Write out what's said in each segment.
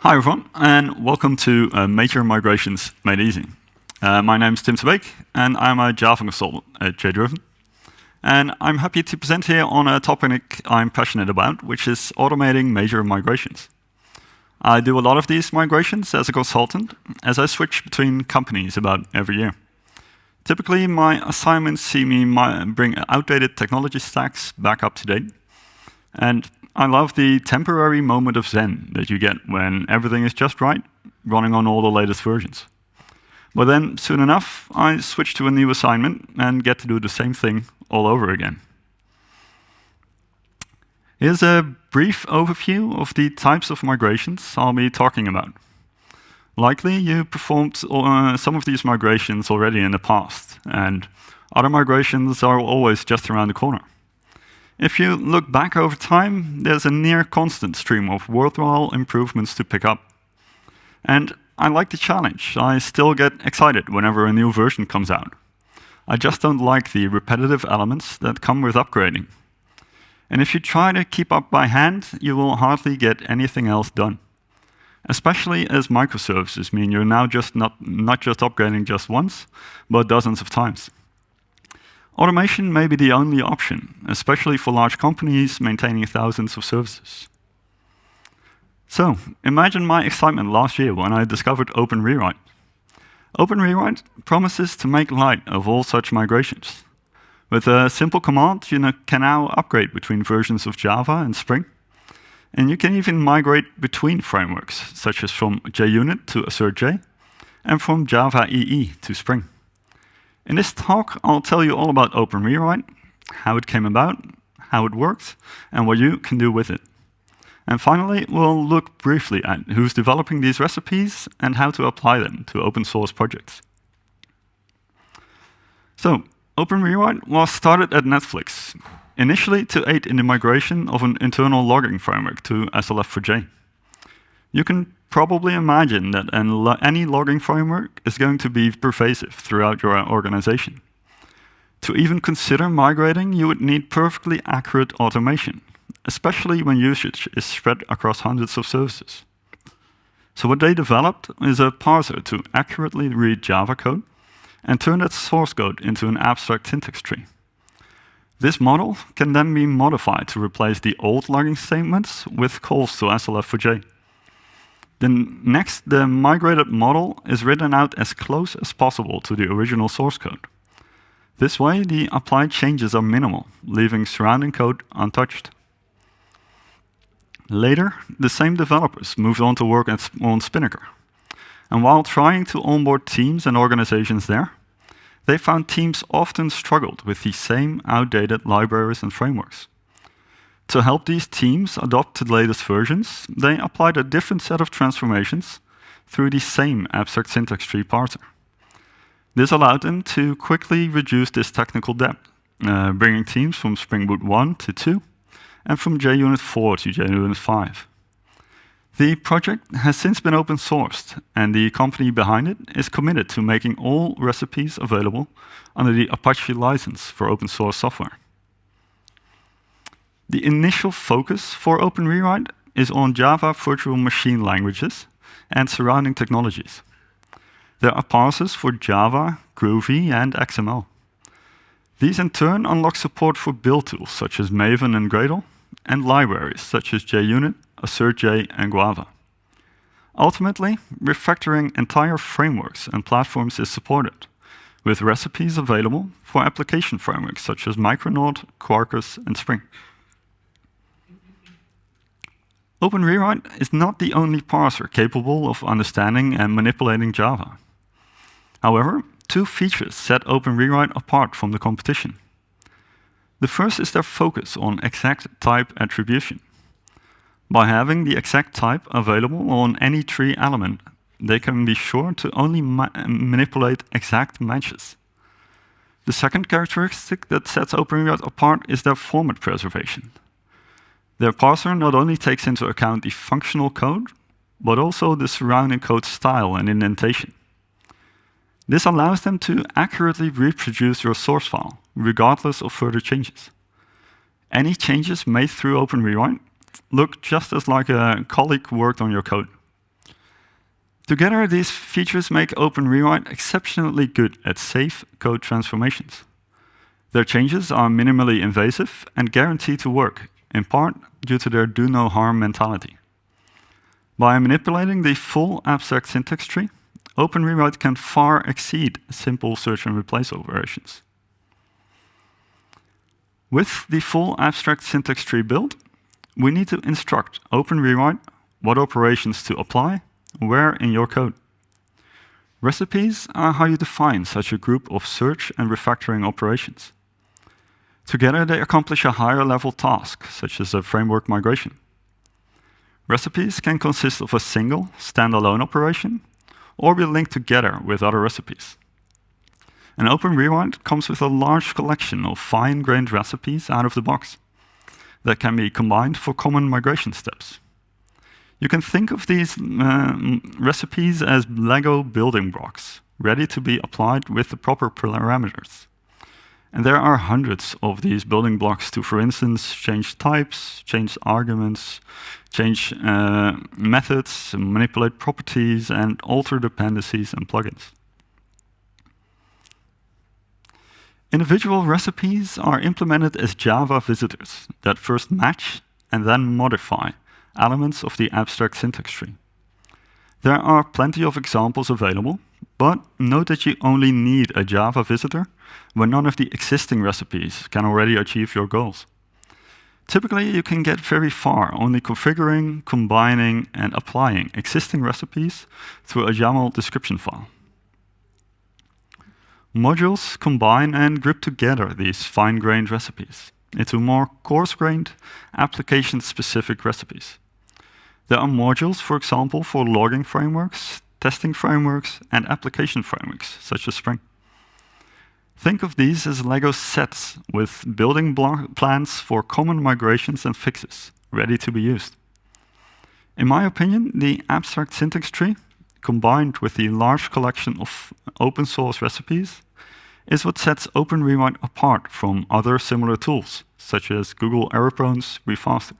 Hi, everyone, and welcome to uh, Major Migrations Made Easy. Uh, my name is Tim te Beek, and I'm a Java consultant at JDriven. And I'm happy to present here on a topic I'm passionate about, which is automating major migrations. I do a lot of these migrations as a consultant, as I switch between companies about every year. Typically, my assignments see me bring outdated technology stacks back up to date. And I love the temporary moment of zen that you get when everything is just right, running on all the latest versions. But then, soon enough, I switch to a new assignment and get to do the same thing all over again. Here's a brief overview of the types of migrations I'll be talking about. Likely you performed uh, some of these migrations already in the past, and other migrations are always just around the corner. If you look back over time, there's a near constant stream of worthwhile improvements to pick up. And I like the challenge. I still get excited whenever a new version comes out. I just don't like the repetitive elements that come with upgrading. And if you try to keep up by hand, you will hardly get anything else done especially as microservices mean you're now just not, not just upgrading just once, but dozens of times. Automation may be the only option, especially for large companies maintaining thousands of services. So, imagine my excitement last year when I discovered Open Rewrite. Open Rewrite promises to make light of all such migrations. With a simple command, you can now upgrade between versions of Java and Spring, and you can even migrate between frameworks, such as from JUnit to AssertJ, and from Java EE to Spring. In this talk, I'll tell you all about Open Rewrite, how it came about, how it works, and what you can do with it. And finally, we'll look briefly at who's developing these recipes and how to apply them to open source projects. So, Open Rewrite was started at Netflix initially to aid in the migration of an internal logging framework to SLF4J. You can probably imagine that any logging framework is going to be pervasive throughout your organization. To even consider migrating, you would need perfectly accurate automation, especially when usage is spread across hundreds of services. So what they developed is a parser to accurately read Java code and turn that source code into an abstract syntax tree. This model can then be modified to replace the old logging statements with calls to SLF4J. Then next, the migrated model is written out as close as possible to the original source code. This way, the applied changes are minimal, leaving surrounding code untouched. Later, the same developers moved on to work on Spinnaker. And while trying to onboard teams and organizations there, they found teams often struggled with the same outdated libraries and frameworks. To help these teams adopt the latest versions, they applied a different set of transformations through the same abstract syntax tree parser. This allowed them to quickly reduce this technical debt, uh, bringing teams from Spring Boot 1 to 2, and from JUnit 4 to JUnit 5. The project has since been open sourced, and the company behind it is committed to making all recipes available under the Apache license for open source software. The initial focus for Open Rewrite is on Java virtual machine languages and surrounding technologies. There are parsers for Java, Groovy, and XML. These in turn unlock support for build tools such as Maven and Gradle, and libraries such as JUnit, AssertJ, and Guava. Ultimately, refactoring entire frameworks and platforms is supported, with recipes available for application frameworks such as Micronaut, Quarkus, and Spring. Open Rewrite is not the only parser capable of understanding and manipulating Java. However, two features set Open Rewrite apart from the competition. The first is their focus on exact type attribution. By having the exact type available on any tree element, they can be sure to only ma manipulate exact matches. The second characteristic that sets OpenRewrite apart is their format preservation. Their parser not only takes into account the functional code, but also the surrounding code style and indentation. This allows them to accurately reproduce your source file, regardless of further changes. Any changes made through Open Rewrite look just as like a colleague worked on your code. Together, these features make OpenRewrite exceptionally good at safe code transformations. Their changes are minimally invasive and guaranteed to work, in part due to their do-no-harm mentality. By manipulating the full abstract syntax tree, Open Rewrite can far exceed simple search and replace operations. With the full abstract syntax tree built, we need to instruct Open Rewrite what operations to apply where in your code. Recipes are how you define such a group of search and refactoring operations. Together, they accomplish a higher level task, such as a framework migration. Recipes can consist of a single, standalone operation, or be linked together with other recipes. An OpenRewrite comes with a large collection of fine-grained recipes out of the box that can be combined for common migration steps. You can think of these uh, recipes as Lego building blocks, ready to be applied with the proper parameters. And there are hundreds of these building blocks to, for instance, change types, change arguments, change uh, methods, manipulate properties, and alter dependencies and plugins. Individual recipes are implemented as Java visitors that first match and then modify elements of the abstract syntax tree. There are plenty of examples available, but note that you only need a Java visitor when none of the existing recipes can already achieve your goals. Typically, you can get very far only configuring, combining, and applying existing recipes through a YAML description file. Modules combine and group together these fine-grained recipes into more coarse-grained, application-specific recipes. There are modules, for example, for logging frameworks, testing frameworks, and application frameworks, such as Spring. Think of these as Lego sets with building plans for common migrations and fixes, ready to be used. In my opinion, the abstract syntax tree, combined with the large collection of open source recipes, is what sets OpenRewrite apart from other similar tools, such as Google Error-Prone's Refaster.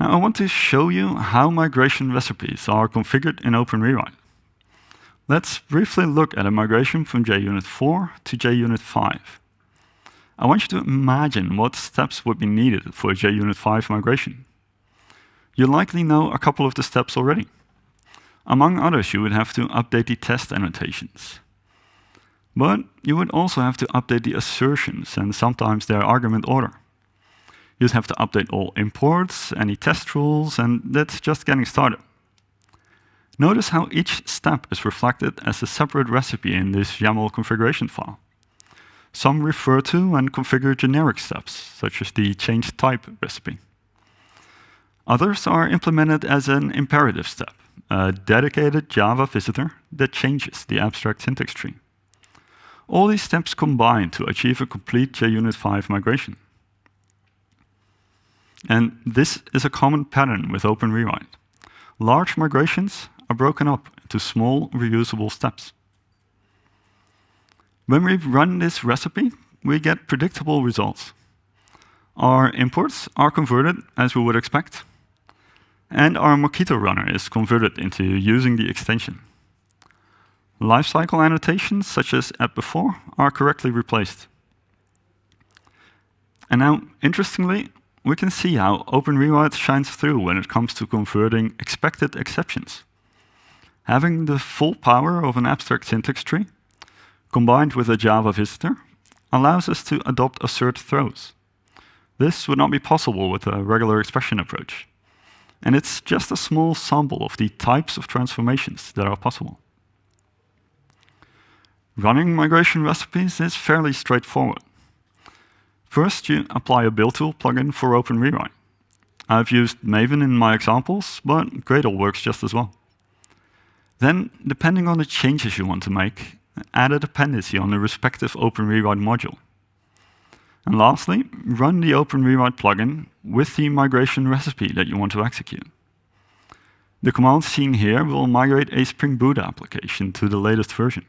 Now I want to show you how migration recipes are configured in OpenRewrite. Let's briefly look at a migration from JUnit 4 to JUnit 5. I want you to imagine what steps would be needed for a JUnit 5 migration. You likely know a couple of the steps already. Among others, you would have to update the test annotations. But you would also have to update the assertions and sometimes their argument order. You'd have to update all imports, any test rules, and that's just getting started. Notice how each step is reflected as a separate recipe in this YAML configuration file. Some refer to and configure generic steps, such as the change type recipe. Others are implemented as an imperative step, a dedicated Java visitor that changes the abstract syntax tree. All these steps combine to achieve a complete JUnit 5 migration. And this is a common pattern with Open OpenRewrite. Large migrations are broken up into small, reusable steps. When we run this recipe, we get predictable results. Our imports are converted as we would expect, and our Mockito runner is converted into using the extension. Lifecycle annotations, such as add before, are correctly replaced. And now, interestingly, we can see how OpenRewrite shines through when it comes to converting expected exceptions. Having the full power of an abstract syntax tree, combined with a Java visitor, allows us to adopt assert throws. This would not be possible with a regular expression approach. And it's just a small sample of the types of transformations that are possible. Running migration recipes is fairly straightforward. First, you apply a build tool plugin for OpenRewrite. I've used Maven in my examples, but Gradle works just as well. Then, depending on the changes you want to make, add a dependency on the respective OpenRewrite module. And lastly, run the OpenRewrite plugin with the migration recipe that you want to execute. The command seen here will migrate a Spring Boot application to the latest version.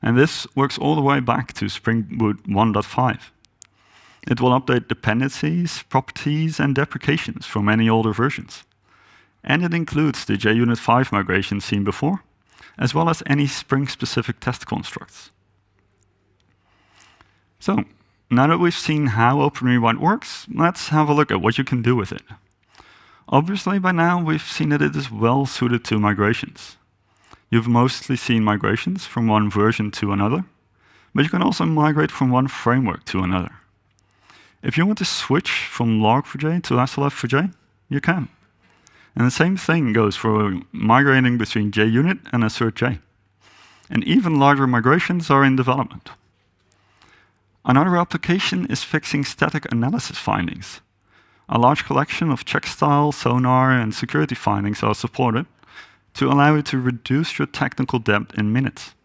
And this works all the way back to Spring Boot 1.5. It will update dependencies, properties, and deprecations from any older versions. and it includes the JUnit 5 migration seen before, as well as any Spring-specific test constructs. So now that we've seen how Open Rewrite works, let's have a look at what you can do with it. Obviously, by now, we've seen that it is well suited to migrations. You've mostly seen migrations from one version to another, but you can also migrate from one framework to another. If you want to switch from Log4j to SLF4j, you can. And the same thing goes for migrating between JUnit and AssertJ. And even larger migrations are in development. Another application is fixing static analysis findings. A large collection of check style, sonar, and security findings are supported to allow you to reduce your technical debt in minutes.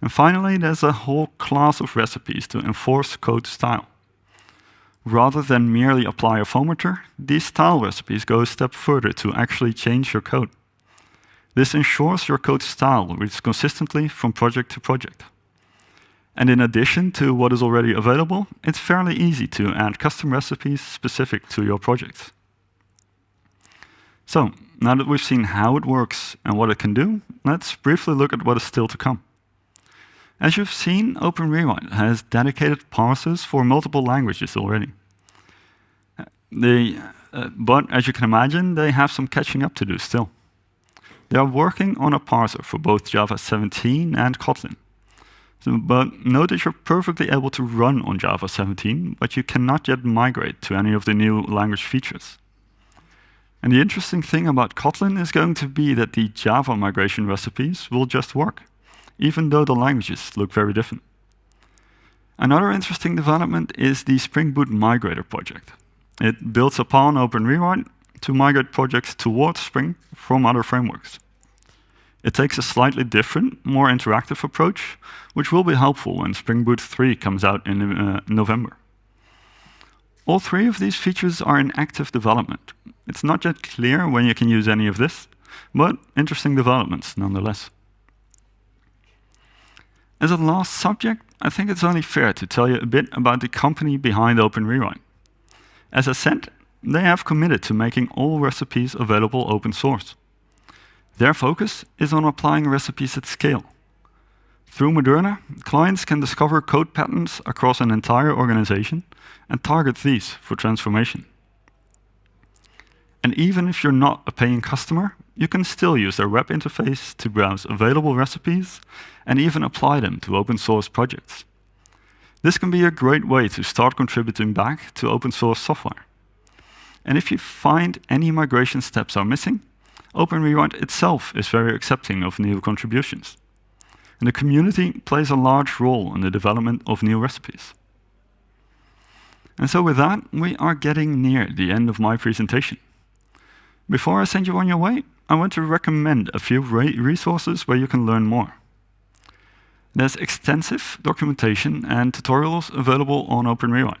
And finally, there's a whole class of recipes to enforce code style. Rather than merely apply a formatter, these style recipes go a step further to actually change your code. This ensures your code style reads consistently from project to project. And in addition to what is already available, it's fairly easy to add custom recipes specific to your project. So now that we've seen how it works and what it can do, let's briefly look at what is still to come. As you've seen, Open has dedicated parsers for multiple languages already. They, uh, but as you can imagine, they have some catching up to do still. They are working on a parser for both Java 17 and Kotlin. So, but note that you're perfectly able to run on Java 17, but you cannot yet migrate to any of the new language features. And the interesting thing about Kotlin is going to be that the Java migration recipes will just work, even though the languages look very different. Another interesting development is the Spring Boot Migrator project. It builds upon Open Rewrite to migrate projects towards Spring from other frameworks. It takes a slightly different, more interactive approach, which will be helpful when Spring Boot 3 comes out in uh, November. All three of these features are in active development. It's not yet clear when you can use any of this, but interesting developments nonetheless. As a last subject, I think it's only fair to tell you a bit about the company behind Open Rewrite. As I said, they have committed to making all recipes available open source. Their focus is on applying recipes at scale. Through Moderne, clients can discover code patterns across an entire organization and target these for transformation. And even if you're not a paying customer, you can still use their web interface to browse available recipes and even apply them to open source projects. This can be a great way to start contributing back to open source software. And if you find any migration steps are missing, Open itself is very accepting of new contributions. And the community plays a large role in the development of new recipes. And so with that, we are getting near the end of my presentation. Before I send you on your way, I want to recommend a few resources where you can learn more. There's extensive documentation and tutorials available on Open Rewrite.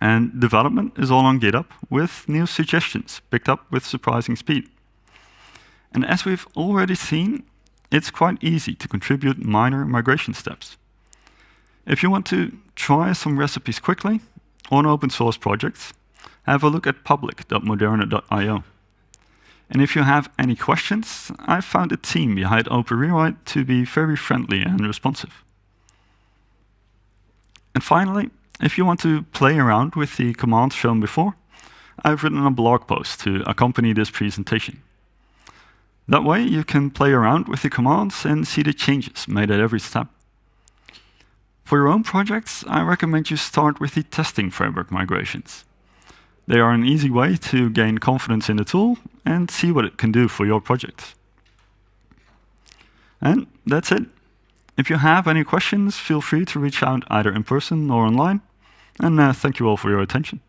And development is all on GitHub with new suggestions picked up with surprising speed. And as we've already seen, it's quite easy to contribute minor migration steps. If you want to try some recipes quickly on open source projects, have a look at public.moderne.io. And if you have any questions, I've found the team behind Open Rewrite to be very friendly and responsive. And finally, if you want to play around with the commands shown before, I've written a blog post to accompany this presentation. That way, you can play around with the commands and see the changes made at every step. For your own projects, I recommend you start with the testing framework migrations. They are an easy way to gain confidence in the tool and see what it can do for your project. And that's it. If you have any questions, feel free to reach out either in person or online. And uh, thank you all for your attention.